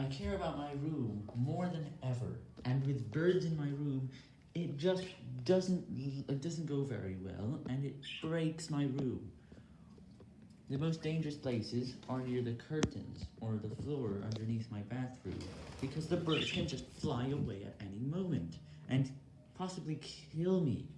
I care about my room more than ever, and with birds in my room, it just doesn't, it doesn't go very well, and it breaks my room. The most dangerous places are near the curtains, or the floor underneath my bathroom, because the birds can just fly away at any moment, and possibly kill me.